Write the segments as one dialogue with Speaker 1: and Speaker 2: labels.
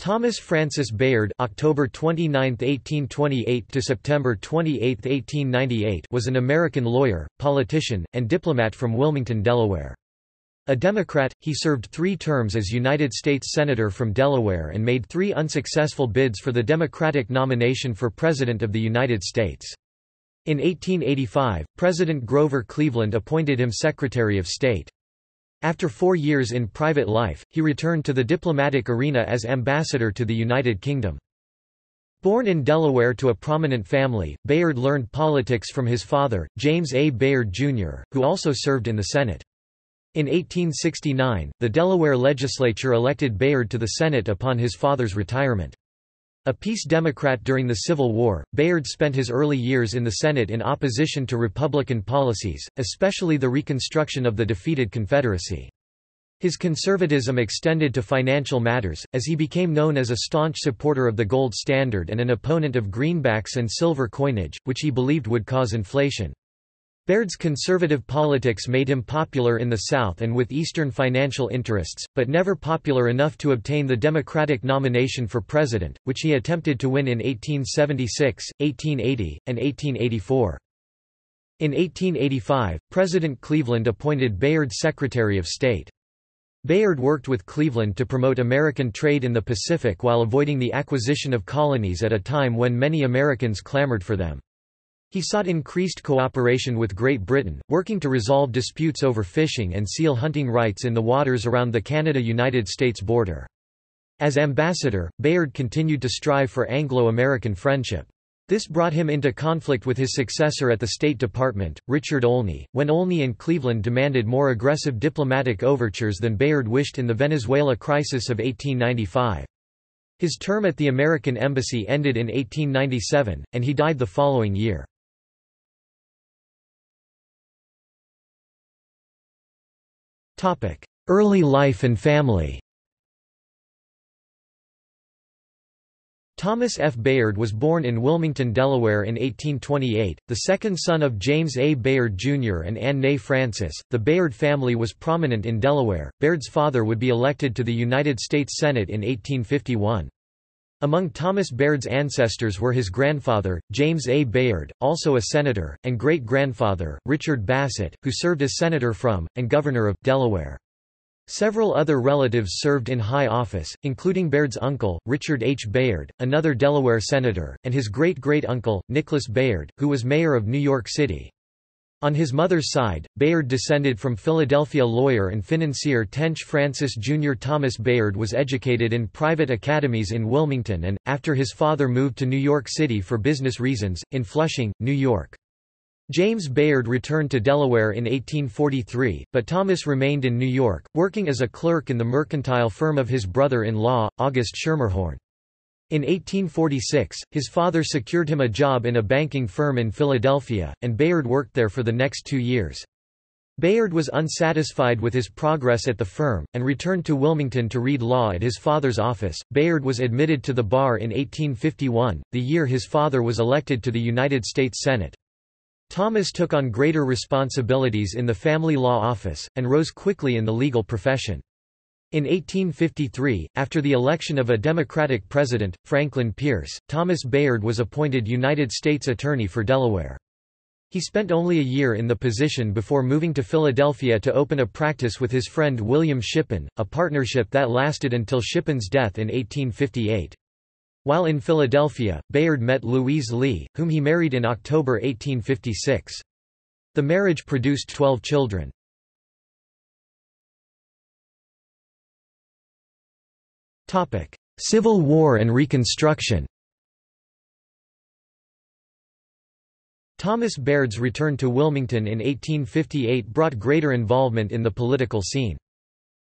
Speaker 1: Thomas Francis Bayard October 29, 1828 to September 28, 1898 was an American lawyer, politician, and diplomat from Wilmington, Delaware. A Democrat, he served three terms as United States Senator from Delaware and made three unsuccessful bids for the Democratic nomination for President of the United States. In 1885, President Grover Cleveland appointed him Secretary of State. After four years in private life, he returned to the diplomatic arena as ambassador to the United Kingdom. Born in Delaware to a prominent family, Bayard learned politics from his father, James A. Bayard, Jr., who also served in the Senate. In 1869, the Delaware legislature elected Bayard to the Senate upon his father's retirement. A peace Democrat during the Civil War, Bayard spent his early years in the Senate in opposition to Republican policies, especially the reconstruction of the defeated Confederacy. His conservatism extended to financial matters, as he became known as a staunch supporter of the gold standard and an opponent of greenbacks and silver coinage, which he believed would cause inflation. Bayard's conservative politics made him popular in the South and with Eastern financial interests, but never popular enough to obtain the Democratic nomination for president, which he attempted to win in 1876, 1880, and 1884. In 1885, President Cleveland appointed Bayard Secretary of State. Bayard worked with Cleveland to promote American trade in the Pacific while avoiding the acquisition of colonies at a time when many Americans clamored for them. He sought increased cooperation with Great Britain, working to resolve disputes over fishing and seal hunting rights in the waters around the Canada-United States border. As ambassador, Bayard continued to strive for Anglo-American friendship. This brought him into conflict with his successor at the State Department, Richard Olney, when Olney and Cleveland demanded more aggressive diplomatic overtures than Bayard wished in the Venezuela crisis of 1895. His term at the American Embassy ended in 1897, and he died the following year. Early life and family Thomas F. Bayard was born in Wilmington, Delaware in 1828, the second son of James A. Bayard Jr. and Anne Ney Francis. The Bayard family was prominent in Delaware. Bayard's father would be elected to the United States Senate in 1851. Among Thomas Bayard's ancestors were his grandfather, James A. Bayard, also a senator, and great-grandfather, Richard Bassett, who served as senator from, and governor of, Delaware. Several other relatives served in high office, including Bayard's uncle, Richard H. Bayard, another Delaware senator, and his great-great-uncle, Nicholas Bayard, who was mayor of New York City. On his mother's side, Bayard descended from Philadelphia lawyer and financier Tench Francis Jr. Thomas Bayard was educated in private academies in Wilmington and, after his father moved to New York City for business reasons, in Flushing, New York. James Bayard returned to Delaware in 1843, but Thomas remained in New York, working as a clerk in the mercantile firm of his brother-in-law, August Schermerhorn. In 1846, his father secured him a job in a banking firm in Philadelphia, and Bayard worked there for the next two years. Bayard was unsatisfied with his progress at the firm, and returned to Wilmington to read law at his father's office. Bayard was admitted to the bar in 1851, the year his father was elected to the United States Senate. Thomas took on greater responsibilities in the family law office, and rose quickly in the legal profession. In 1853, after the election of a Democratic president, Franklin Pierce, Thomas Bayard was appointed United States Attorney for Delaware. He spent only a year in the position before moving to Philadelphia to open a practice with his friend William Shippen, a partnership that lasted until Shippen's death in 1858. While in Philadelphia, Bayard met Louise Lee, whom he married in October 1856. The marriage produced 12 children. Civil War and Reconstruction Thomas Bayard's return to Wilmington in 1858 brought greater involvement in the political scene.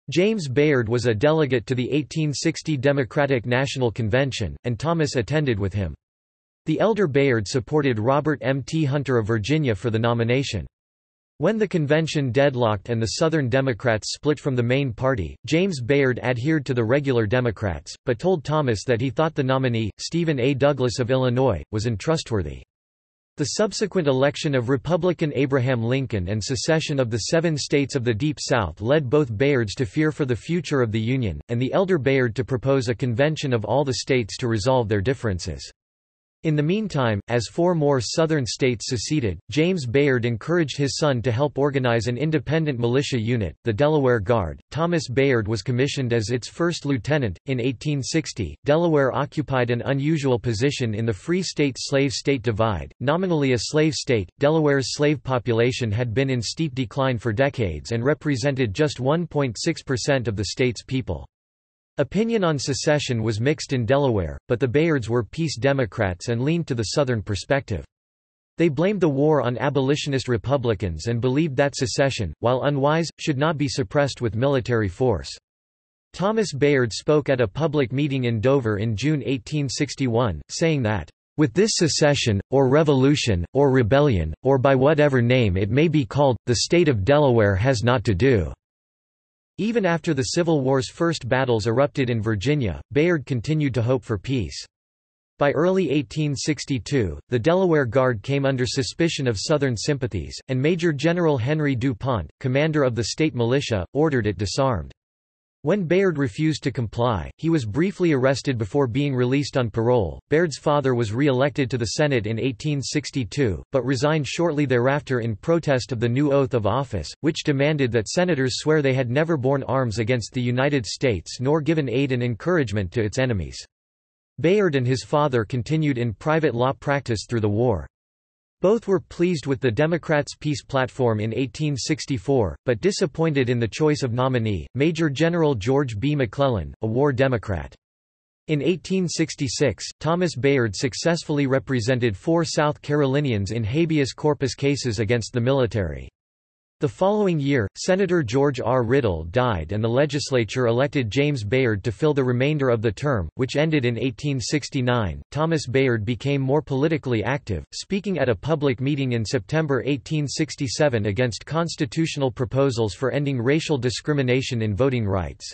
Speaker 1: James Bayard was a delegate to the 1860 Democratic National Convention, and Thomas attended with him. The elder Bayard supported Robert M. T. Hunter of Virginia for the nomination. When the convention deadlocked and the Southern Democrats split from the main party, James Bayard adhered to the regular Democrats, but told Thomas that he thought the nominee, Stephen A. Douglas of Illinois, was untrustworthy. The subsequent election of Republican Abraham Lincoln and secession of the seven states of the Deep South led both Bayards to fear for the future of the Union, and the elder Bayard to propose a convention of all the states to resolve their differences. In the meantime, as four more southern states seceded, James Bayard encouraged his son to help organize an independent militia unit, the Delaware Guard. Thomas Bayard was commissioned as its first lieutenant. In 1860, Delaware occupied an unusual position in the Free State slave state divide. Nominally a slave state, Delaware's slave population had been in steep decline for decades and represented just 1.6% of the state's people. Opinion on secession was mixed in Delaware, but the Bayards were peace Democrats and leaned to the Southern perspective. They blamed the war on abolitionist Republicans and believed that secession, while unwise, should not be suppressed with military force. Thomas Bayard spoke at a public meeting in Dover in June 1861, saying that, "...with this secession, or revolution, or rebellion, or by whatever name it may be called, the state of Delaware has not to do." Even after the Civil War's first battles erupted in Virginia, Bayard continued to hope for peace. By early 1862, the Delaware Guard came under suspicion of Southern sympathies, and Major General Henry DuPont, commander of the state militia, ordered it disarmed. When Bayard refused to comply, he was briefly arrested before being released on parole. Bayard's father was re-elected to the Senate in 1862, but resigned shortly thereafter in protest of the new oath of office, which demanded that senators swear they had never borne arms against the United States nor given aid and encouragement to its enemies. Bayard and his father continued in private law practice through the war. Both were pleased with the Democrats' peace platform in 1864, but disappointed in the choice of nominee, Major General George B. McClellan, a war Democrat. In 1866, Thomas Bayard successfully represented four South Carolinians in habeas corpus cases against the military. The following year, Senator George R. Riddle died and the legislature elected James Bayard to fill the remainder of the term, which ended in 1869. Thomas Bayard became more politically active, speaking at a public meeting in September 1867 against constitutional proposals for ending racial discrimination in voting rights.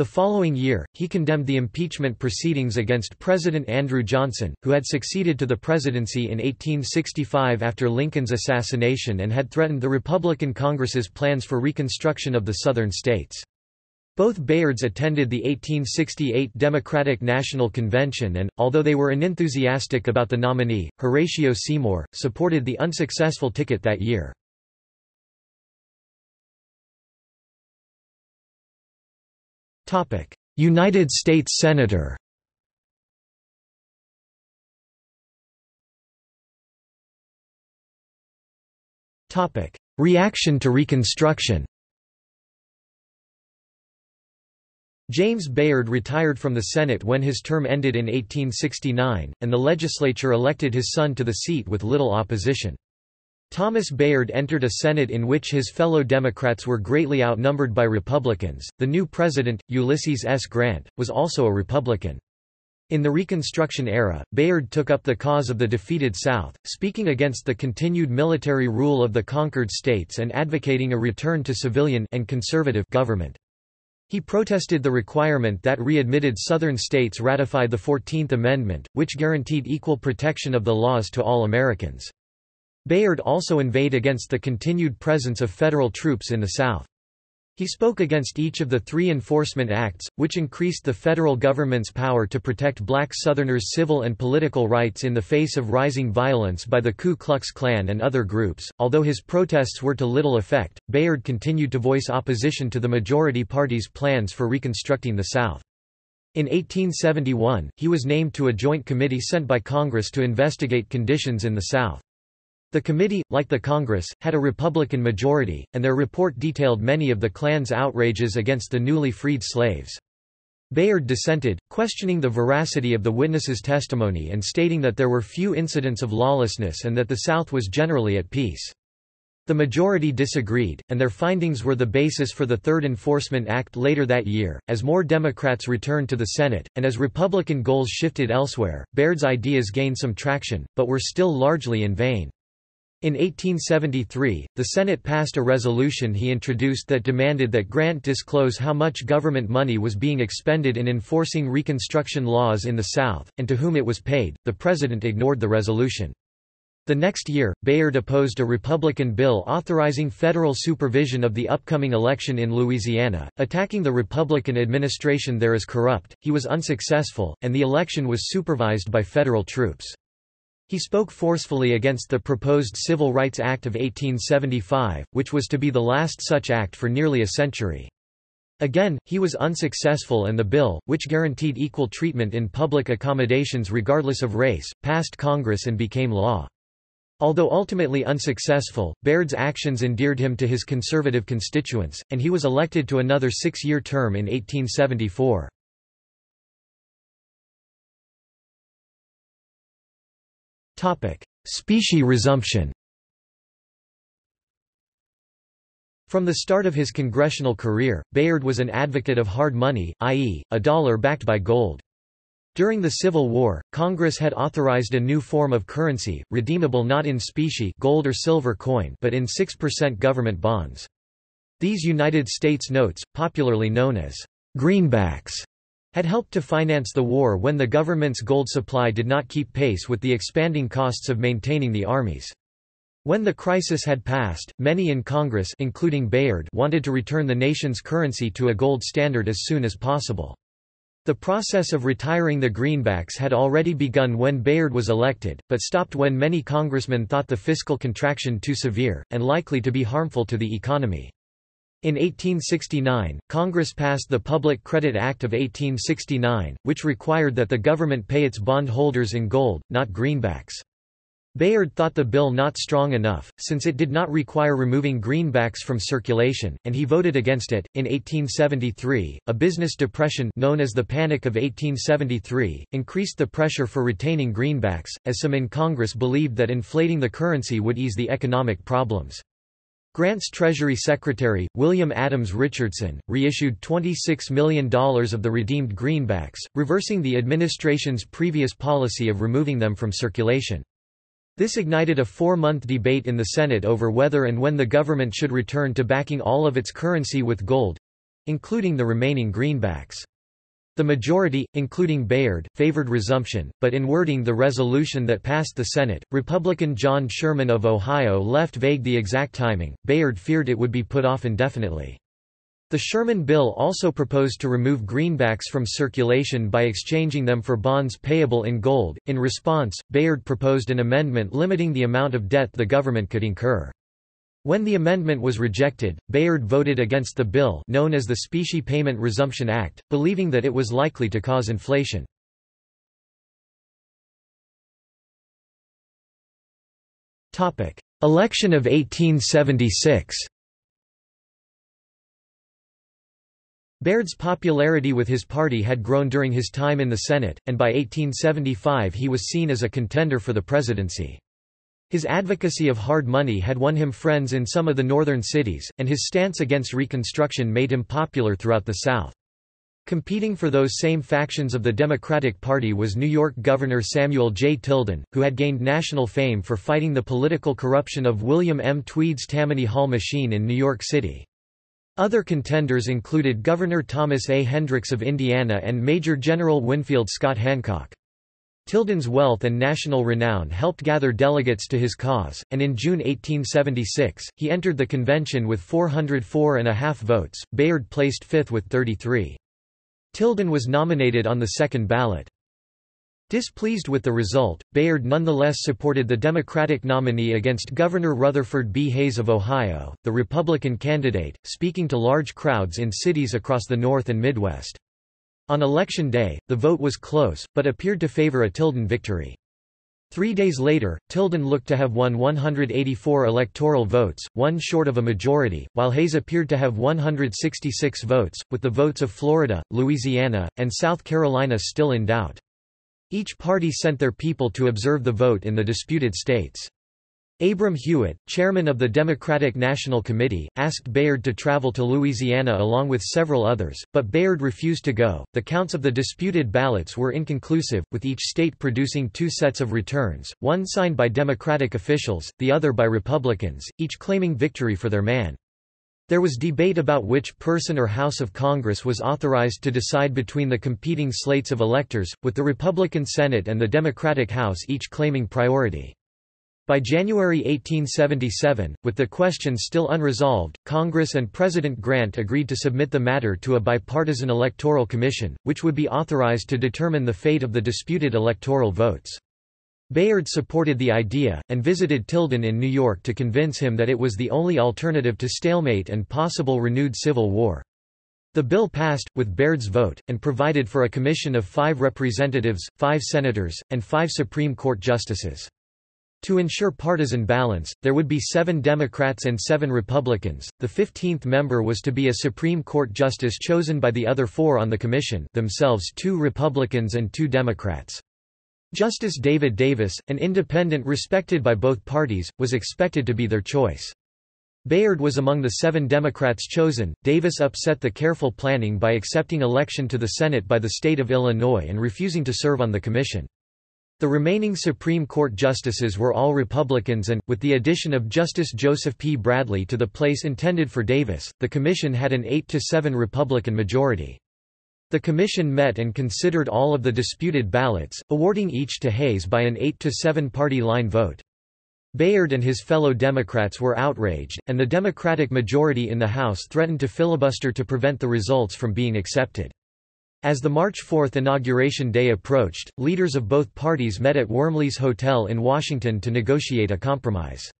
Speaker 1: The following year, he condemned the impeachment proceedings against President Andrew Johnson, who had succeeded to the presidency in 1865 after Lincoln's assassination and had threatened the Republican Congress's plans for reconstruction of the Southern states. Both Bayards attended the 1868 Democratic National Convention and, although they were unenthusiastic about the nominee, Horatio Seymour, supported the unsuccessful ticket that year. United States Senator Reaction to Reconstruction James Bayard retired from the Senate when his term ended in 1869, and the legislature elected his son to the seat with little opposition. Thomas Bayard entered a Senate in which his fellow Democrats were greatly outnumbered by Republicans. The new president, Ulysses S. Grant, was also a Republican. In the Reconstruction era, Bayard took up the cause of the defeated South, speaking against the continued military rule of the conquered states and advocating a return to civilian and conservative government. He protested the requirement that readmitted Southern states ratify the Fourteenth Amendment, which guaranteed equal protection of the laws to all Americans. Bayard also inveighed against the continued presence of federal troops in the South. He spoke against each of the three enforcement acts, which increased the federal government's power to protect black Southerners' civil and political rights in the face of rising violence by the Ku Klux Klan and other groups. Although his protests were to little effect, Bayard continued to voice opposition to the majority party's plans for reconstructing the South. In 1871, he was named to a joint committee sent by Congress to investigate conditions in the South. The committee, like the Congress, had a Republican majority, and their report detailed many of the Klan's outrages against the newly freed slaves. Bayard dissented, questioning the veracity of the witnesses' testimony and stating that there were few incidents of lawlessness and that the South was generally at peace. The majority disagreed, and their findings were the basis for the Third Enforcement Act later that year. As more Democrats returned to the Senate, and as Republican goals shifted elsewhere, Bayard's ideas gained some traction, but were still largely in vain. In 1873, the Senate passed a resolution he introduced that demanded that Grant disclose how much government money was being expended in enforcing Reconstruction laws in the South, and to whom it was paid. The President ignored the resolution. The next year, Bayard opposed a Republican bill authorizing federal supervision of the upcoming election in Louisiana, attacking the Republican administration there as corrupt. He was unsuccessful, and the election was supervised by federal troops. He spoke forcefully against the proposed Civil Rights Act of 1875, which was to be the last such act for nearly a century. Again, he was unsuccessful and the bill, which guaranteed equal treatment in public accommodations regardless of race, passed Congress and became law. Although ultimately unsuccessful, Bayard's actions endeared him to his conservative constituents, and he was elected to another six-year term in 1874. Specie resumption From the start of his congressional career, Bayard was an advocate of hard money, i.e., a dollar backed by gold. During the Civil War, Congress had authorized a new form of currency, redeemable not in specie gold or silver coin but in 6% government bonds. These United States notes, popularly known as greenbacks, had helped to finance the war when the government's gold supply did not keep pace with the expanding costs of maintaining the armies. When the crisis had passed, many in Congress including Bayard wanted to return the nation's currency to a gold standard as soon as possible. The process of retiring the greenbacks had already begun when Bayard was elected, but stopped when many congressmen thought the fiscal contraction too severe, and likely to be harmful to the economy. In 1869, Congress passed the Public Credit Act of 1869, which required that the government pay its bondholders in gold, not greenbacks. Bayard thought the bill not strong enough, since it did not require removing greenbacks from circulation, and he voted against it. In 1873, a business depression known as the Panic of 1873 increased the pressure for retaining greenbacks, as some in Congress believed that inflating the currency would ease the economic problems. Grant's Treasury Secretary, William Adams Richardson, reissued $26 million of the redeemed greenbacks, reversing the administration's previous policy of removing them from circulation. This ignited a four-month debate in the Senate over whether and when the government should return to backing all of its currency with gold—including the remaining greenbacks. The majority, including Bayard, favored resumption, but in wording the resolution that passed the Senate, Republican John Sherman of Ohio left vague the exact timing. Bayard feared it would be put off indefinitely. The Sherman Bill also proposed to remove greenbacks from circulation by exchanging them for bonds payable in gold. In response, Bayard proposed an amendment limiting the amount of debt the government could incur. When the amendment was rejected, Bayard voted against the bill known as the Specie Payment Resumption Act, believing that it was likely to cause inflation. Election of 1876 Bayard's popularity with his party had grown during his time in the Senate, and by 1875 he was seen as a contender for the presidency. His advocacy of hard money had won him friends in some of the northern cities, and his stance against Reconstruction made him popular throughout the South. Competing for those same factions of the Democratic Party was New York Governor Samuel J. Tilden, who had gained national fame for fighting the political corruption of William M. Tweed's Tammany Hall machine in New York City. Other contenders included Governor Thomas A. Hendricks of Indiana and Major General Winfield Scott Hancock. Tilden's wealth and national renown helped gather delegates to his cause, and in June 1876, he entered the convention with 404 and a half votes. Bayard placed fifth with 33. Tilden was nominated on the second ballot. Displeased with the result, Bayard nonetheless supported the Democratic nominee against Governor Rutherford B. Hayes of Ohio, the Republican candidate, speaking to large crowds in cities across the North and Midwest. On election day, the vote was close, but appeared to favor a Tilden victory. Three days later, Tilden looked to have won 184 electoral votes, one short of a majority, while Hayes appeared to have 166 votes, with the votes of Florida, Louisiana, and South Carolina still in doubt. Each party sent their people to observe the vote in the disputed states. Abram Hewitt, chairman of the Democratic National Committee, asked Bayard to travel to Louisiana along with several others, but Bayard refused to go. The counts of the disputed ballots were inconclusive, with each state producing two sets of returns, one signed by Democratic officials, the other by Republicans, each claiming victory for their man. There was debate about which person or House of Congress was authorized to decide between the competing slates of electors, with the Republican Senate and the Democratic House each claiming priority. By January 1877, with the question still unresolved, Congress and President Grant agreed to submit the matter to a bipartisan electoral commission, which would be authorized to determine the fate of the disputed electoral votes. Bayard supported the idea, and visited Tilden in New York to convince him that it was the only alternative to stalemate and possible renewed civil war. The bill passed, with Bayard's vote, and provided for a commission of five representatives, five senators, and five Supreme Court justices. To ensure partisan balance, there would be seven Democrats and seven Republicans. The fifteenth member was to be a Supreme Court justice chosen by the other four on the commission themselves two Republicans and two Democrats. Justice David Davis, an independent respected by both parties, was expected to be their choice. Bayard was among the seven Democrats chosen. Davis upset the careful planning by accepting election to the Senate by the state of Illinois and refusing to serve on the commission. The remaining Supreme Court justices were all Republicans and, with the addition of Justice Joseph P. Bradley to the place intended for Davis, the commission had an 8–7 Republican majority. The commission met and considered all of the disputed ballots, awarding each to Hayes by an 8–7 party line vote. Bayard and his fellow Democrats were outraged, and the Democratic majority in the House threatened to filibuster to prevent the results from being accepted. As the March 4 inauguration day approached, leaders of both parties met at Wormley's Hotel in Washington to negotiate a compromise.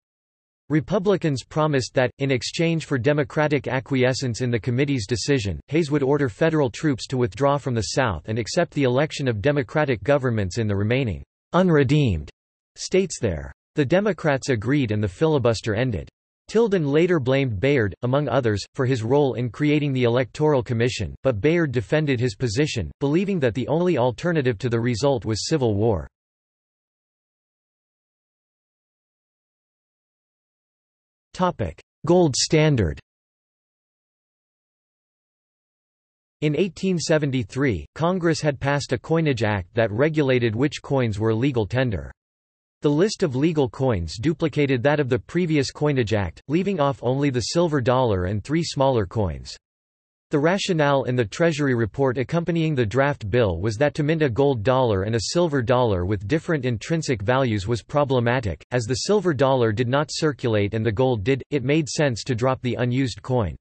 Speaker 1: Republicans promised that, in exchange for Democratic acquiescence in the committee's decision, Hayes would order federal troops to withdraw from the South and accept the election of Democratic governments in the remaining unredeemed states there. The Democrats agreed and the filibuster ended. Tilden later blamed Bayard, among others, for his role in creating the Electoral Commission, but Bayard defended his position, believing that the only alternative to the result was civil war. Gold standard In 1873, Congress had passed a coinage act that regulated which coins were legal tender. The list of legal coins duplicated that of the previous Coinage Act, leaving off only the silver dollar and three smaller coins. The rationale in the Treasury report accompanying the draft bill was that to mint a gold dollar and a silver dollar with different intrinsic values was problematic, as the silver dollar did not circulate and the gold did, it made sense to drop the unused coin.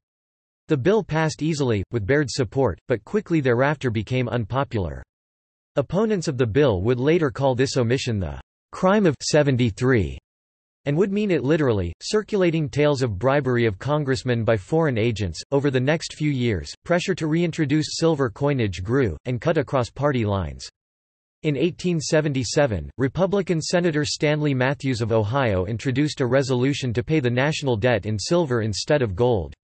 Speaker 1: The bill passed easily, with Bayard's support, but quickly thereafter became unpopular. Opponents of the bill would later call this omission the crime of 73 and would mean it literally, circulating tales of bribery of congressmen by foreign agents. Over the next few years, pressure to reintroduce silver coinage grew, and cut across party lines. In 1877, Republican Senator Stanley Matthews of Ohio introduced a resolution to pay the national debt in silver instead of gold.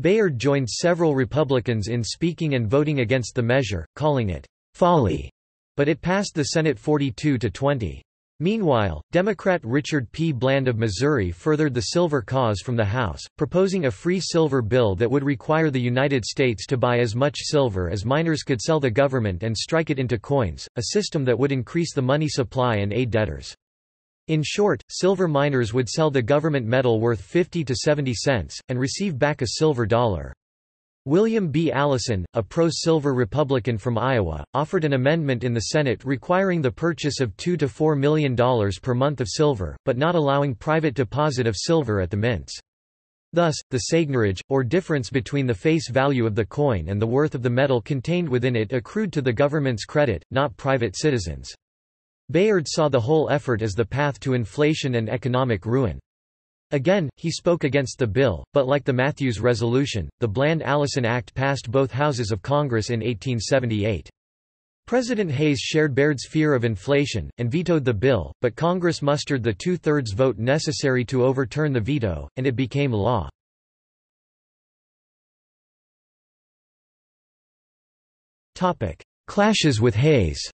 Speaker 1: Bayard joined several Republicans in speaking and voting against the measure, calling it folly, but it passed the Senate 42 to 20. Meanwhile, Democrat Richard P. Bland of Missouri furthered the silver cause from the House, proposing a free silver bill that would require the United States to buy as much silver as miners could sell the government and strike it into coins, a system that would increase the money supply and aid debtors. In short, silver miners would sell the government metal worth 50 to 70 cents, and receive back a silver dollar. William B. Allison, a pro-silver Republican from Iowa, offered an amendment in the Senate requiring the purchase of 2 to $4 million per month of silver, but not allowing private deposit of silver at the mints. Thus, the seigniorage, or difference between the face value of the coin and the worth of the metal contained within it accrued to the government's credit, not private citizens. Bayard saw the whole effort as the path to inflation and economic ruin. Again, he spoke against the bill, but like the Matthews Resolution, the Bland-Allison Act passed both houses of Congress in 1878. President Hayes shared Bayard's fear of inflation, and vetoed the bill, but Congress mustered the two-thirds vote necessary to overturn the veto, and it became law. Clashes with Hayes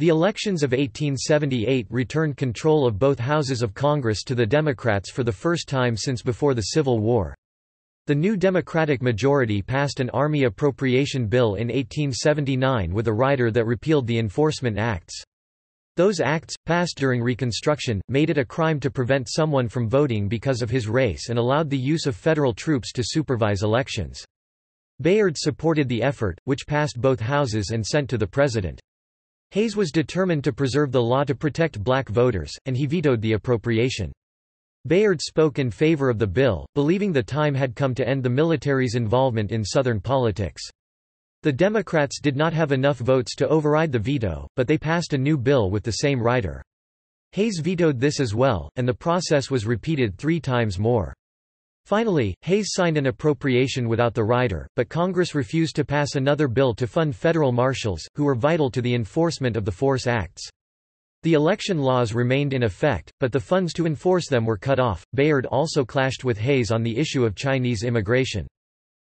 Speaker 1: The elections of 1878 returned control of both houses of Congress to the Democrats for the first time since before the Civil War. The new Democratic majority passed an Army Appropriation Bill in 1879 with a rider that repealed the Enforcement Acts. Those acts, passed during Reconstruction, made it a crime to prevent someone from voting because of his race and allowed the use of federal troops to supervise elections. Bayard supported the effort, which passed both houses and sent to the President. Hayes was determined to preserve the law to protect black voters, and he vetoed the appropriation. Bayard spoke in favor of the bill, believing the time had come to end the military's involvement in Southern politics. The Democrats did not have enough votes to override the veto, but they passed a new bill with the same rider. Hayes vetoed this as well, and the process was repeated three times more. Finally, Hayes signed an appropriation without the rider, but Congress refused to pass another bill to fund federal marshals, who were vital to the enforcement of the Force Acts. The election laws remained in effect, but the funds to enforce them were cut off. Bayard also clashed with Hayes on the issue of Chinese immigration.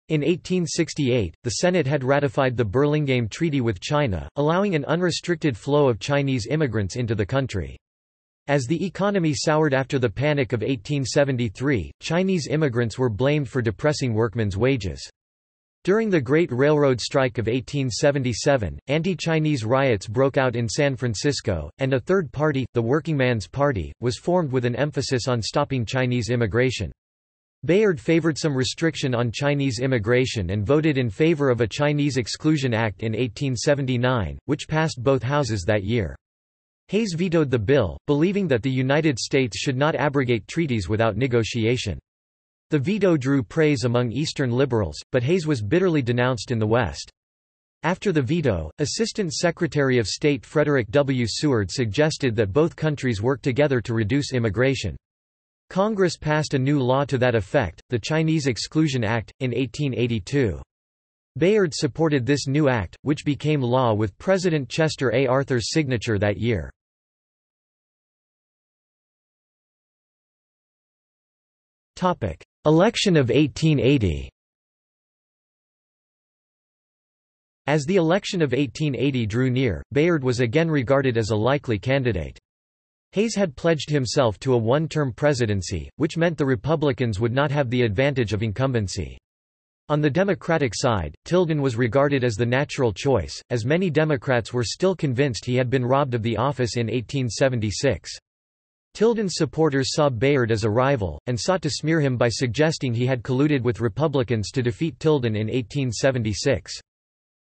Speaker 1: In 1868, the Senate had ratified the Burlingame Treaty with China, allowing an unrestricted flow of Chinese immigrants into the country. As the economy soured after the Panic of 1873, Chinese immigrants were blamed for depressing workmen's wages. During the Great Railroad Strike of 1877, anti-Chinese riots broke out in San Francisco, and a third party, the Workingman's Party, was formed with an emphasis on stopping Chinese immigration. Bayard favored some restriction on Chinese immigration and voted in favor of a Chinese Exclusion Act in 1879, which passed both houses that year. Hayes vetoed the bill, believing that the United States should not abrogate treaties without negotiation. The veto drew praise among Eastern liberals, but Hayes was bitterly denounced in the West. After the veto, Assistant Secretary of State Frederick W. Seward suggested that both countries work together to reduce immigration. Congress passed a new law to that effect, the Chinese Exclusion Act, in 1882. Bayard supported this new act, which became law with President Chester A. Arthur's signature that year. Election of 1880 As the election of 1880 drew near, Bayard was again regarded as a likely candidate. Hayes had pledged himself to a one-term presidency, which meant the Republicans would not have the advantage of incumbency. On the Democratic side, Tilden was regarded as the natural choice, as many Democrats were still convinced he had been robbed of the office in 1876. Tilden's supporters saw Bayard as a rival, and sought to smear him by suggesting he had colluded with Republicans to defeat Tilden in 1876.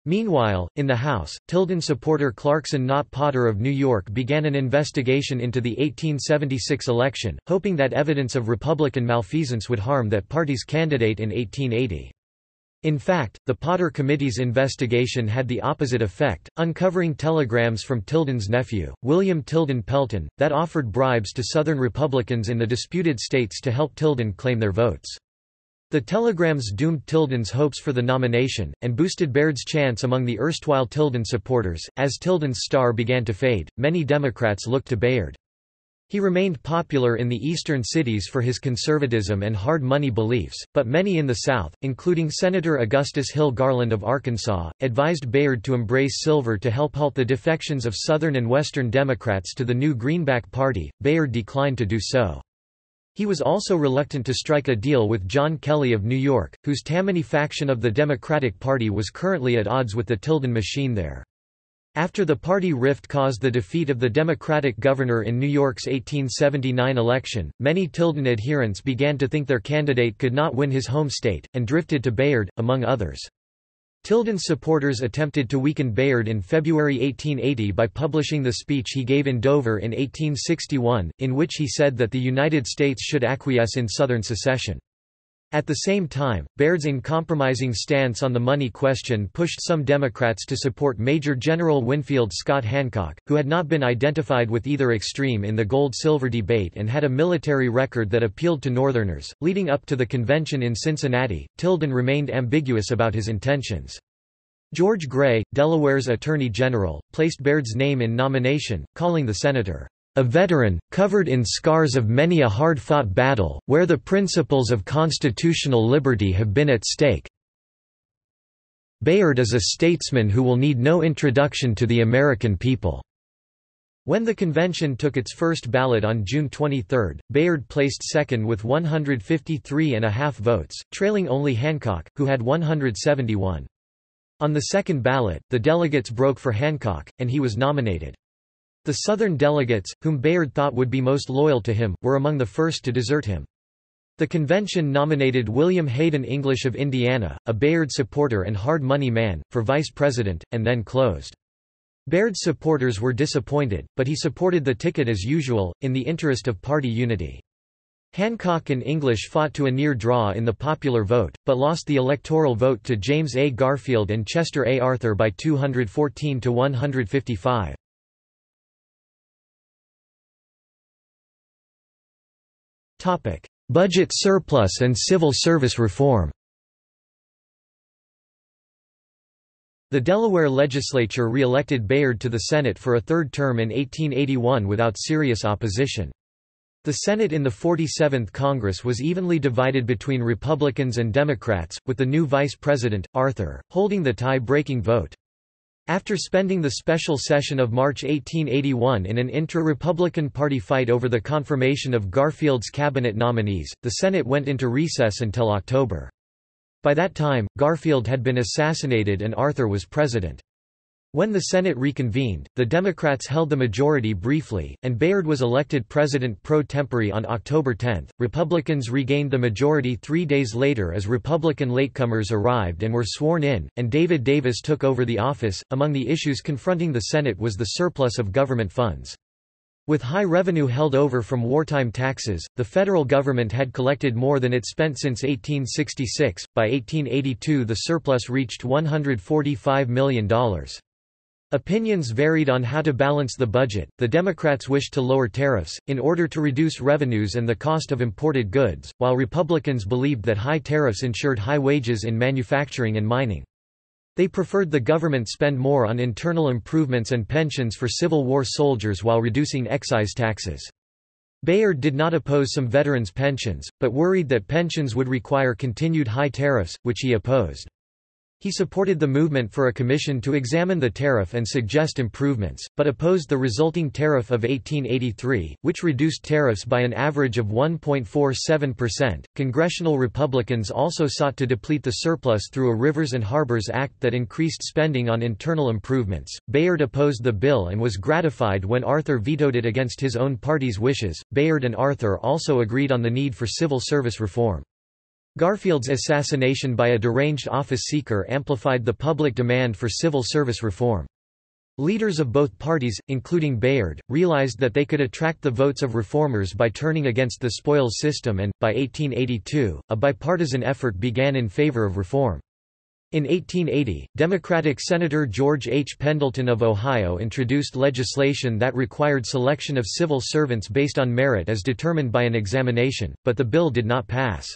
Speaker 1: Meanwhile, in the House, Tilden supporter Clarkson Nott Potter of New York began an investigation into the 1876 election, hoping that evidence of Republican malfeasance would harm that party's candidate in 1880. In fact, the Potter Committee's investigation had the opposite effect, uncovering telegrams from Tilden's nephew, William Tilden Pelton, that offered bribes to Southern Republicans in the disputed states to help Tilden claim their votes. The telegrams doomed Tilden's hopes for the nomination, and boosted Bayard's chance among the erstwhile Tilden supporters. As Tilden's star began to fade, many Democrats looked to Bayard. He remained popular in the eastern cities for his conservatism and hard money beliefs, but many in the South, including Senator Augustus Hill Garland of Arkansas, advised Bayard to embrace silver to help halt the defections of Southern and Western Democrats to the new Greenback Party. Bayard declined to do so. He was also reluctant to strike a deal with John Kelly of New York, whose Tammany faction of the Democratic Party was currently at odds with the Tilden machine there. After the party rift caused the defeat of the Democratic governor in New York's 1879 election, many Tilden adherents began to think their candidate could not win his home state, and drifted to Bayard, among others. Tilden's supporters attempted to weaken Bayard in February 1880 by publishing the speech he gave in Dover in 1861, in which he said that the United States should acquiesce in Southern secession. At the same time, Bayard's uncompromising stance on the money question pushed some Democrats to support Major General Winfield Scott Hancock, who had not been identified with either extreme in the gold-silver debate and had a military record that appealed to Northerners. Leading up to the convention in Cincinnati, Tilden remained ambiguous about his intentions. George Gray, Delaware's Attorney General, placed Bayard's name in nomination, calling the senator a veteran, covered in scars of many a hard-fought battle, where the principles of constitutional liberty have been at stake. Bayard is a statesman who will need no introduction to the American people." When the convention took its first ballot on June 23, Bayard placed second with 153 and a half votes, trailing only Hancock, who had 171. On the second ballot, the delegates broke for Hancock, and he was nominated. The Southern delegates, whom Bayard thought would be most loyal to him, were among the first to desert him. The convention nominated William Hayden English of Indiana, a Bayard supporter and hard money man, for vice president, and then closed. Bayard's supporters were disappointed, but he supported the ticket as usual, in the interest of party unity. Hancock and English fought to a near draw in the popular vote, but lost the electoral vote to James A. Garfield and Chester A. Arthur by 214 to 155. Budget surplus and civil service reform The Delaware legislature re-elected Bayard to the Senate for a third term in 1881 without serious opposition. The Senate in the 47th Congress was evenly divided between Republicans and Democrats, with the new Vice President, Arthur, holding the tie-breaking vote. After spending the special session of March 1881 in an intra-Republican Party fight over the confirmation of Garfield's cabinet nominees, the Senate went into recess until October. By that time, Garfield had been assassinated and Arthur was president. When the Senate reconvened, the Democrats held the majority briefly, and Bayard was elected president pro tempore on October 10. Republicans regained the majority three days later as Republican latecomers arrived and were sworn in, and David Davis took over the office. Among the issues confronting the Senate was the surplus of government funds. With high revenue held over from wartime taxes, the federal government had collected more than it spent since 1866. By 1882, the surplus reached $145 million. Opinions varied on how to balance the budget. The Democrats wished to lower tariffs, in order to reduce revenues and the cost of imported goods, while Republicans believed that high tariffs ensured high wages in manufacturing and mining. They preferred the government spend more on internal improvements and pensions for Civil War soldiers while reducing excise taxes. Bayard did not oppose some veterans' pensions, but worried that pensions would require continued high tariffs, which he opposed. He supported the movement for a commission to examine the tariff and suggest improvements, but opposed the resulting tariff of 1883, which reduced tariffs by an average of 1.47%. Congressional Republicans also sought to deplete the surplus through a Rivers and Harbors Act that increased spending on internal improvements. Bayard opposed the bill and was gratified when Arthur vetoed it against his own party's wishes. Bayard and Arthur also agreed on the need for civil service reform. Garfield's assassination by a deranged office seeker amplified the public demand for civil service reform. Leaders of both parties, including Bayard, realized that they could attract the votes of reformers by turning against the spoils system and, by 1882, a bipartisan effort began in favor of reform. In 1880, Democratic Senator George H. Pendleton of Ohio introduced legislation that required selection of civil servants based on merit as determined by an examination, but the bill did not pass.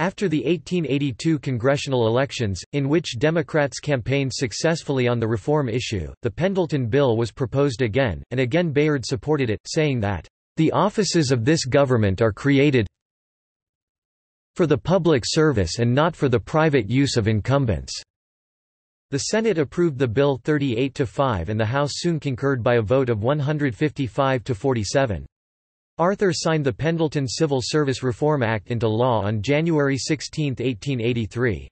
Speaker 1: After the 1882 congressional elections, in which Democrats campaigned successfully on the reform issue, the Pendleton Bill was proposed again, and again Bayard supported it, saying that, "...the offices of this government are created for the public service and not for the private use of incumbents." The Senate approved the bill 38 to 5 and the House soon concurred by a vote of 155 to 47. Arthur signed the Pendleton Civil Service Reform Act into law on January 16, 1883.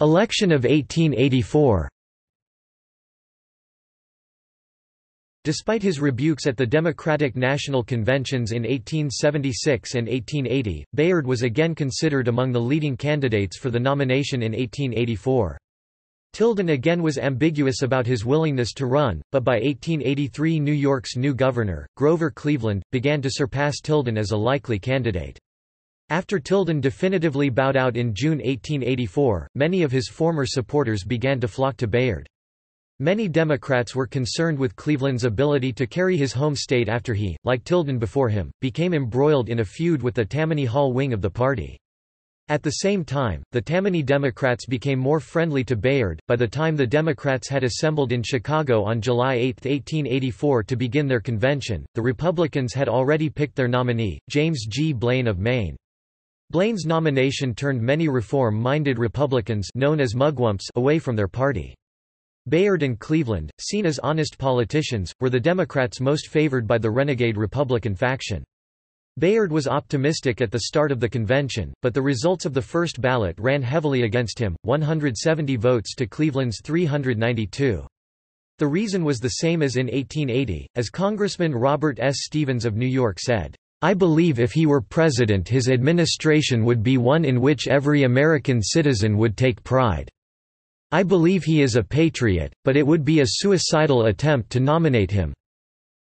Speaker 1: Election of 1884 Despite his rebukes at the Democratic National Conventions in 1876 and 1880, Bayard was again considered among the leading candidates for the nomination in 1884. Tilden again was ambiguous about his willingness to run, but by 1883 New York's new governor, Grover Cleveland, began to surpass Tilden as a likely candidate. After Tilden definitively bowed out in June 1884, many of his former supporters began to flock to Bayard. Many Democrats were concerned with Cleveland's ability to carry his home state after he, like Tilden before him, became embroiled in a feud with the Tammany Hall wing of the party. At the same time, the Tammany Democrats became more friendly to Bayard. By the time the Democrats had assembled in Chicago on July 8, 1884 to begin their convention, the Republicans had already picked their nominee, James G. Blaine of Maine. Blaine's nomination turned many reform-minded Republicans known as mugwumps away from their party. Bayard and Cleveland, seen as honest politicians, were the Democrats most favored by the renegade Republican faction. Bayard was optimistic at the start of the convention, but the results of the first ballot ran heavily against him, 170 votes to Cleveland's 392. The reason was the same as in 1880, as Congressman Robert S. Stevens of New York said, I believe if he were president his administration would be one in which every American citizen would take pride. I believe he is a patriot, but it would be a suicidal attempt to nominate him.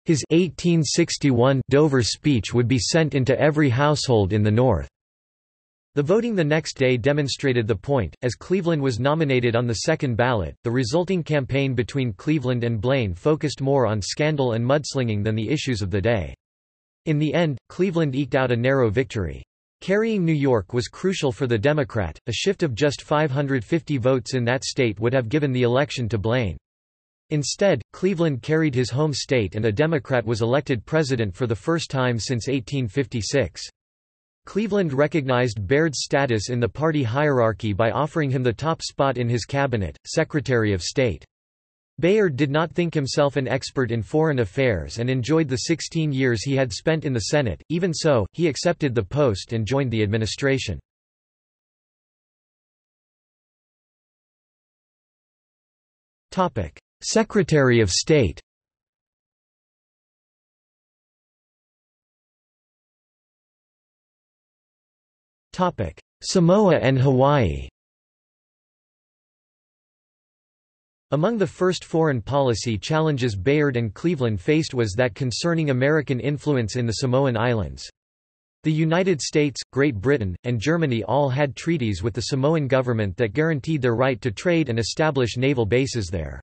Speaker 1: His 1861 Dover speech would be sent into every household in the North. The voting the next day demonstrated the point, as Cleveland was nominated on the second ballot. The resulting campaign between Cleveland and Blaine focused more on scandal and mudslinging than the issues of the day. In the end, Cleveland eked out a narrow victory. Carrying New York was crucial for the Democrat, a shift of just 550 votes in that state would have given the election to Blaine. Instead, Cleveland carried his home state and a Democrat was elected president for the first time since 1856. Cleveland recognized Bayard's status in the party hierarchy by offering him the top spot in his cabinet, Secretary of State. Bayard did not think himself an expert in foreign affairs and enjoyed the 16 years he had spent in the Senate, even so, he accepted the post and joined the administration. Secretary of State Samoa and Hawaii Among the first foreign policy challenges Bayard and Cleveland faced was that concerning American influence in the Samoan Islands. The United States, Great Britain, and Germany all had treaties with the Samoan government that guaranteed their right to trade and establish naval bases there.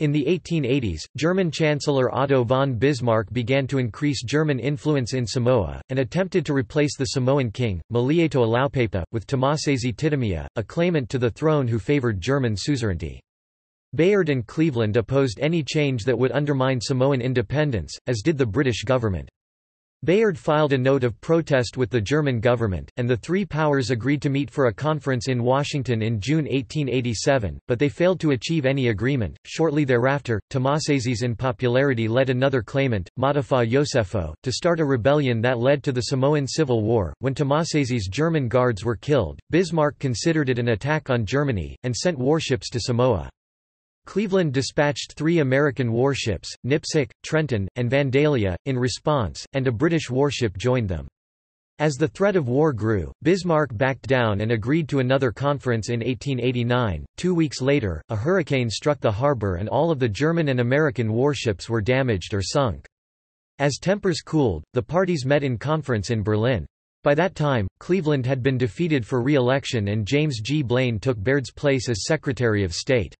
Speaker 1: In the 1880s, German Chancellor Otto von Bismarck began to increase German influence in Samoa, and attempted to replace the Samoan king, Malietoa Laupepa, with Tamasese Titimaea, a claimant to the throne who favored German suzerainty. Bayard and Cleveland opposed any change that would undermine Samoan independence, as did the British government. Bayard filed a note of protest with the German government, and the three powers agreed to meet for a conference in Washington in June 1887, but they failed to achieve any agreement. Shortly thereafter, Tamasese's unpopularity led another claimant, Mata'afa Iosefo, to start a rebellion that led to the Samoan Civil War. When Tamasese's German guards were killed, Bismarck considered it an attack on Germany, and sent warships to Samoa. Cleveland dispatched three American warships, Nipsic, Trenton, and Vandalia, in response, and a British warship joined them. As the threat of war grew, Bismarck backed down and agreed to another conference in 1889. Two weeks later, a hurricane struck the harbor and all of the German and American warships were damaged or sunk. As tempers cooled, the parties met in conference in Berlin. By that time, Cleveland had been defeated for re-election and James G. Blaine took Bayard's place as Secretary of State.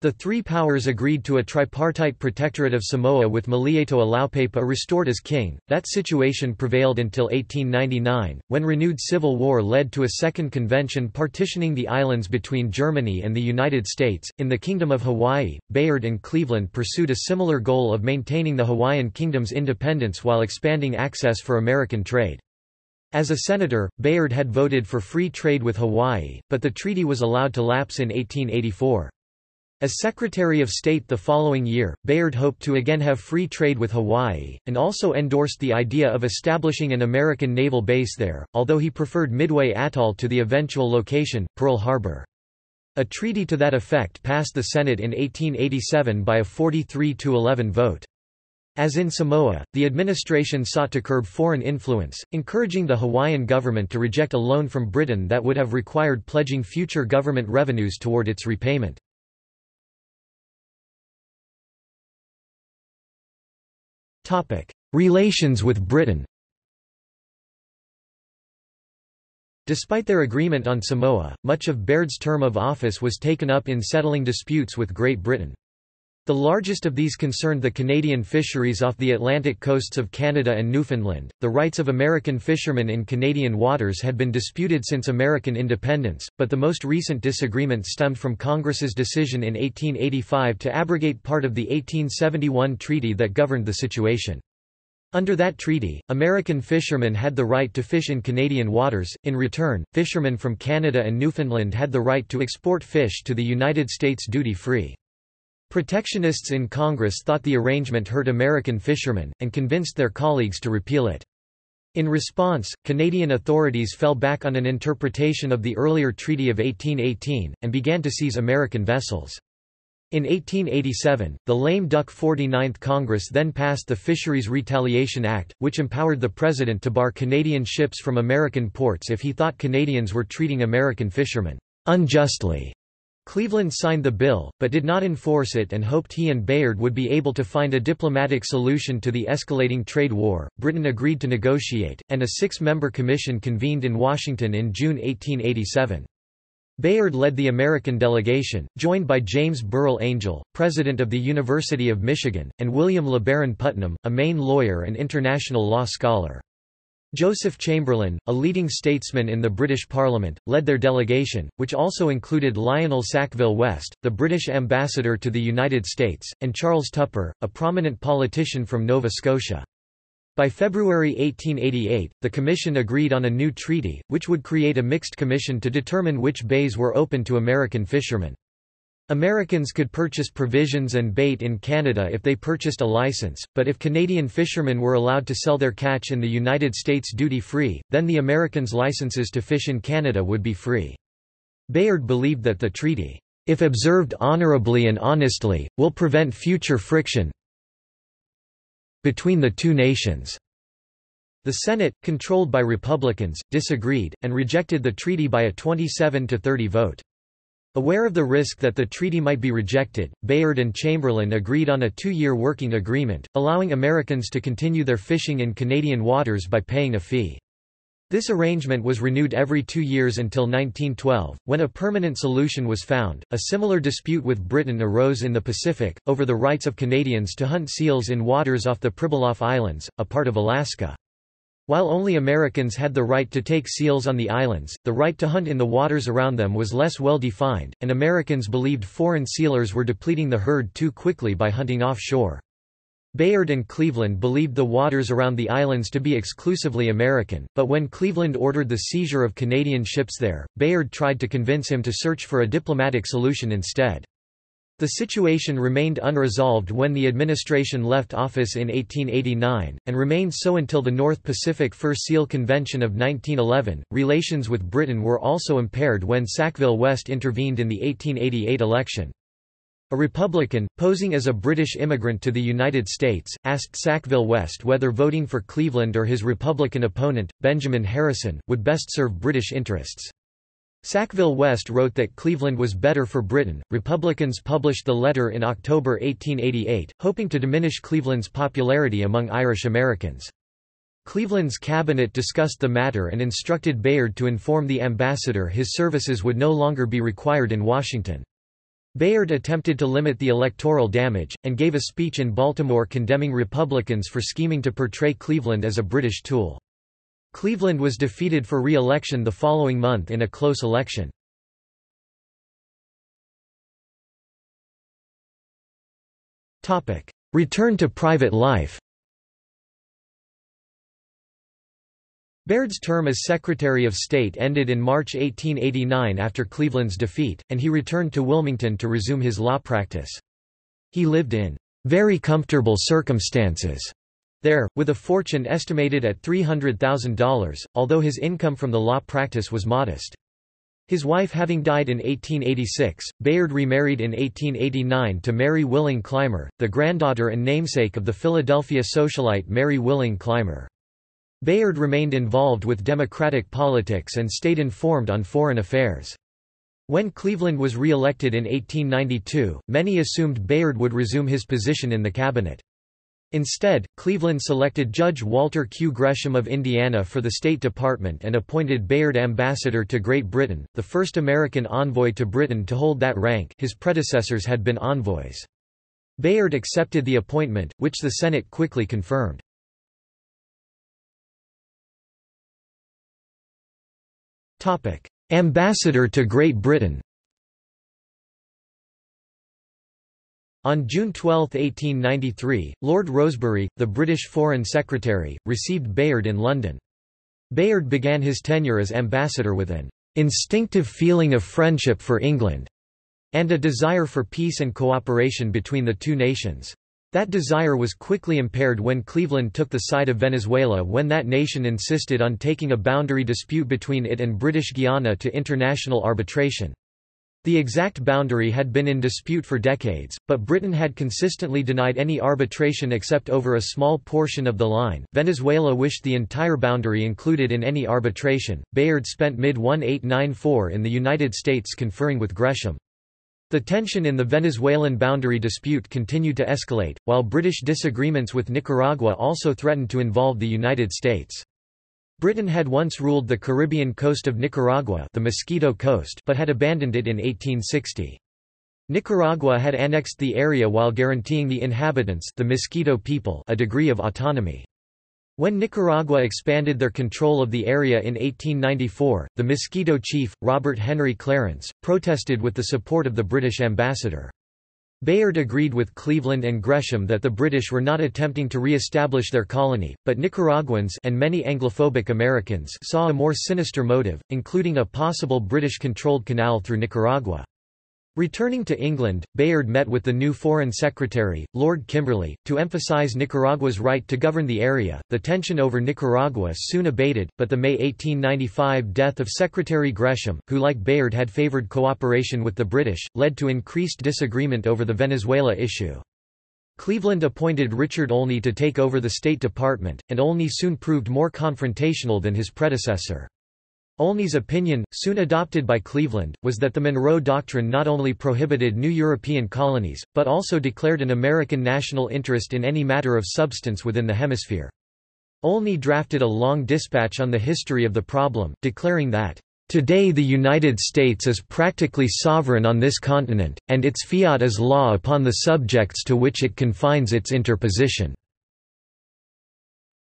Speaker 1: The three powers agreed to a tripartite protectorate of Samoa with Malietoa Laupepa restored as king. That situation prevailed until 1899, when renewed civil war led to a second convention partitioning the islands between Germany and the United States. In the Kingdom of Hawaii, Bayard and Cleveland pursued a similar goal of maintaining the Hawaiian kingdom's independence while expanding access for American trade. As a senator, Bayard had voted for free trade with Hawaii, but the treaty was allowed to lapse in 1884. As Secretary of State the following year, Bayard hoped to again have free trade with Hawaii, and also endorsed the idea of establishing an American naval base there, although he preferred Midway Atoll to the eventual location, Pearl Harbor. A treaty to that effect passed the Senate in 1887 by a 43-11 vote. As in Samoa, the administration sought to curb foreign influence, encouraging the Hawaiian government to reject a loan from Britain that would have required pledging future government revenues toward its repayment. Relations with Britain Despite their agreement on Samoa, much of Bayard's term of office was taken up in settling disputes with Great Britain. The largest of these concerned the Canadian fisheries off the Atlantic coasts of Canada and Newfoundland. The rights of American fishermen in Canadian waters had been disputed since American independence, but the most recent disagreement stemmed from Congress's decision in 1885 to abrogate part of the 1871 treaty that governed the situation. Under that treaty, American fishermen had the right to fish in Canadian waters, in return, fishermen from Canada and Newfoundland had the right to export fish to the United States duty-free. Protectionists in Congress thought the arrangement hurt American fishermen, and convinced their colleagues to repeal it. In response, Canadian authorities fell back on an interpretation of the earlier Treaty of 1818, and began to seize American vessels. In 1887, the lame duck 49th Congress then passed the Fisheries Retaliation Act, which empowered the president to bar Canadian ships from American ports if he thought Canadians were treating American fishermen unjustly. Cleveland signed the bill, but did not enforce it and hoped he and Bayard would be able to find a diplomatic solution to the escalating trade war. Britain agreed to negotiate, and a six member commission convened in Washington in June 1887. Bayard led the American delegation, joined by James Burrill Angell, president of the University of Michigan, and William LeBaron Putnam, a Maine lawyer and international law scholar. Joseph Chamberlain, a leading statesman in the British Parliament, led their delegation, which also included Lionel Sackville West, the British ambassador to the United States, and Charles Tupper, a prominent politician from Nova Scotia. By February 1888, the Commission agreed on a new treaty, which would create a mixed commission to determine which bays were open to American fishermen. Americans could purchase provisions and bait in Canada if they purchased a license, but if Canadian fishermen were allowed to sell their catch in the United States duty-free, then the Americans' licenses to fish in Canada would be free. Bayard believed that the treaty, if observed honorably and honestly, will prevent future friction between the two nations. The Senate, controlled by Republicans, disagreed, and rejected the treaty by a 27 to 30 vote. Aware of the risk that the treaty might be rejected, Bayard and Chamberlain agreed on a two-year working agreement, allowing Americans to continue their fishing in Canadian waters by paying a fee. This arrangement was renewed every two years until 1912, when a permanent solution was found. A similar dispute with Britain arose in the Pacific, over the rights of Canadians to hunt seals in waters off the Pribilof Islands, a part of Alaska. While only Americans had the right to take seals on the islands, the right to hunt in the waters around them was less well defined, and Americans believed foreign sealers were depleting the herd too quickly by hunting offshore. Bayard and Cleveland believed the waters around the islands to be exclusively American, but when Cleveland ordered the seizure of Canadian ships there, Bayard tried to convince him to search for a diplomatic solution instead. The situation remained unresolved when the administration left office in 1889, and remained so until the North Pacific Fur Seal Convention of 1911. Relations with Britain were also impaired when Sackville West intervened in the 1888 election. A Republican, posing as a British immigrant to the United States, asked Sackville West whether voting for Cleveland or his Republican opponent, Benjamin Harrison, would best serve British interests. Sackville West wrote that Cleveland was better for Britain. Republicans published the letter in October 1888, hoping to diminish Cleveland's popularity among Irish Americans. Cleveland's cabinet discussed the matter and instructed Bayard to inform the ambassador his services would no longer be required in Washington. Bayard attempted to limit the electoral damage, and gave a speech in Baltimore condemning Republicans for scheming to portray Cleveland as a British tool. Cleveland was defeated for re-election the following month in a close election. Return to private life Bayard's term as Secretary of State ended in March 1889 after Cleveland's defeat, and he returned to Wilmington to resume his law practice. He lived in very comfortable circumstances there, with a fortune estimated at $300,000, although his income from the law practice was modest. His wife having died in 1886, Bayard remarried in 1889 to Mary Willing Clymer, the granddaughter and namesake of the Philadelphia socialite Mary Willing Clymer. Bayard remained involved with Democratic politics and stayed informed on foreign affairs. When Cleveland was re-elected in 1892, many assumed Bayard would resume his position in the cabinet. Instead, Cleveland selected Judge Walter Q. Gresham of Indiana for the State Department and appointed Bayard ambassador to Great Britain, the first American envoy to Britain to hold that rank his predecessors had been envoys. Bayard accepted the appointment, which the Senate quickly confirmed. Ambassador to Great Britain On June 12, 1893, Lord Rosebery, the British Foreign Secretary, received Bayard in London. Bayard began his tenure as ambassador with an instinctive feeling of friendship for England and a desire for peace and cooperation between the two nations. That desire was quickly impaired when Cleveland took the side of Venezuela when that nation insisted on taking a boundary dispute between it and British Guiana to international arbitration. The exact boundary had been in dispute for decades, but Britain had consistently denied any arbitration except over a small portion of the line. Venezuela wished the entire boundary included in any arbitration. Bayard spent mid 1894 in the United States conferring with Gresham. The tension in the Venezuelan boundary dispute continued to escalate, while British disagreements with Nicaragua also threatened to involve the United States. Britain had once ruled the Caribbean coast of Nicaragua the Mosquito Coast but had abandoned it in 1860. Nicaragua had annexed the area while guaranteeing the inhabitants the Mosquito people a degree of autonomy. When Nicaragua expanded their control of the area in 1894, the Mosquito chief, Robert Henry Clarence, protested with the support of the British ambassador. Bayard agreed with Cleveland and Gresham that the British were not attempting to re-establish their colony, but Nicaraguans and many Anglophobic Americans saw a more sinister motive, including a possible British-controlled canal through Nicaragua. Returning to England, Bayard met with the new Foreign Secretary, Lord Kimberley, to emphasise Nicaragua's right to govern the area. The tension over Nicaragua soon abated, but the May 1895 death of Secretary Gresham, who like Bayard had favoured cooperation with the British, led to increased disagreement over the Venezuela issue. Cleveland appointed Richard Olney to take over the State Department, and Olney soon proved more confrontational than his predecessor. Olney's opinion, soon adopted by Cleveland, was that the Monroe Doctrine not only prohibited new European colonies, but also declared an American national interest in any matter of substance within the hemisphere. Olney drafted a long dispatch on the history of the problem, declaring that, Today the United States is practically sovereign on this continent, and its fiat is law upon the subjects to which it confines its interposition.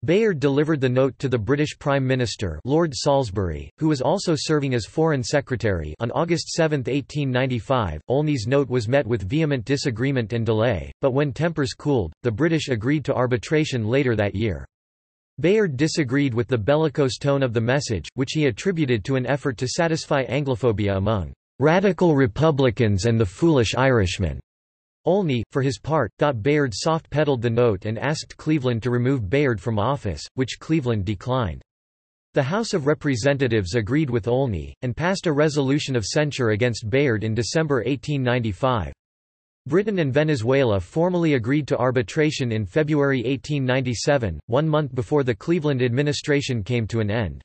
Speaker 1: Bayard delivered the note to the British Prime Minister Lord Salisbury, who was also serving as Foreign Secretary on August 7, 1895. Olney's note was met with vehement disagreement and delay, but when tempers cooled, the British agreed to arbitration later that year. Bayard disagreed with the bellicose tone of the message, which he attributed to an effort to satisfy Anglophobia among "...radical Republicans and the foolish Irishmen." Olney, for his part, thought Bayard soft-pedaled the note and asked Cleveland to remove Bayard from office, which Cleveland declined. The House of Representatives agreed with Olney, and passed a resolution of censure against Bayard in December 1895. Britain and Venezuela formally agreed to arbitration in February 1897, one month before the Cleveland administration came to an end.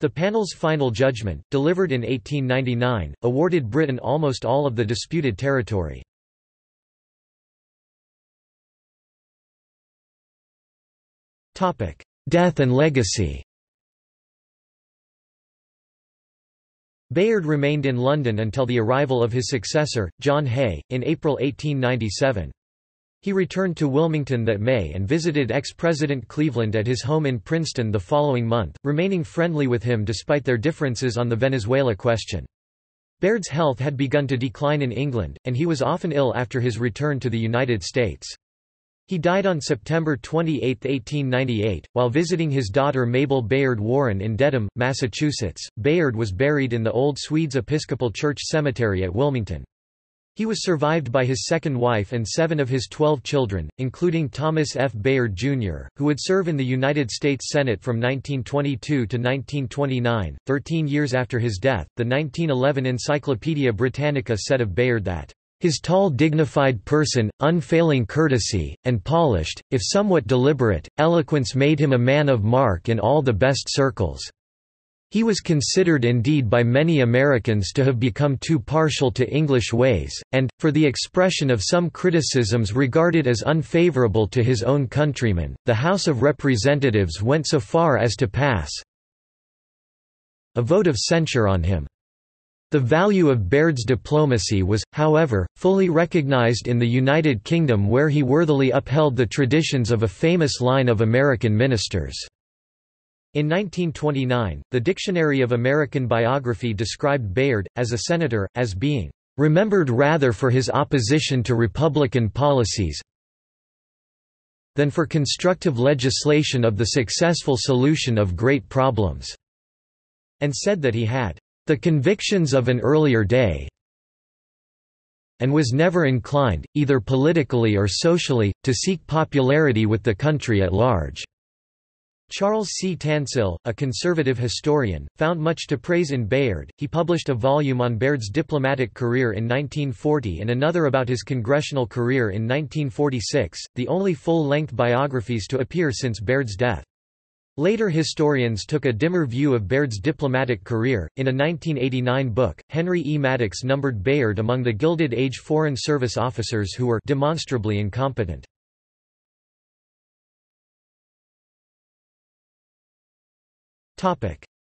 Speaker 1: The panel's final judgment, delivered in 1899, awarded Britain almost all of the disputed territory. Death and legacy Bayard remained in London until the arrival of his successor, John Hay, in April 1897. He returned to Wilmington that May and visited ex-President Cleveland at his home in Princeton the following month, remaining friendly with him despite their differences on the Venezuela question. Bayard's health had begun to decline in England, and he was often ill after his return to the United States. He died on September 28, 1898, while visiting his daughter Mabel Bayard Warren in Dedham, Massachusetts. Bayard was buried in the Old Swedes Episcopal Church Cemetery at Wilmington. He was survived by his second wife and seven of his twelve children, including Thomas F. Bayard, Jr., who would serve in the United States Senate from 1922 to 1929. Thirteen years after his death, the 1911 Encyclopaedia Britannica said of Bayard that his tall dignified person, unfailing courtesy, and polished, if somewhat deliberate, eloquence made him a man of mark in all the best circles. He was considered indeed by many Americans to have become too partial to English ways, and, for the expression of some criticisms regarded as unfavorable to his own countrymen, the House of Representatives went so far as to pass a vote of censure on him. The value of Bayard's diplomacy was, however, fully recognized in the United Kingdom where he worthily upheld the traditions of a famous line of American ministers. In 1929, the Dictionary of American Biography described Bayard, as a senator, as being "...remembered rather for his opposition to Republican policies than for constructive legislation of the successful solution of great problems," and said that he had the convictions of an earlier day and was never inclined, either politically or socially, to seek popularity with the country at large." Charles C. Tansill, a conservative historian, found much to praise in Bayard. He published a volume on Bayard's diplomatic career in 1940 and another about his congressional career in 1946, the only full-length biographies to appear since Bayard's death. Later historians took a dimmer view of Bayard's diplomatic career. In a 1989 book, Henry E. Mattox numbered Bayard among the Gilded Age Foreign Service officers who were demonstrably incompetent.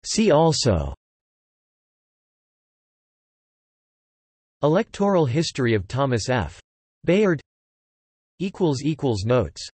Speaker 1: See also Electoral history of Thomas F. Bayard Notes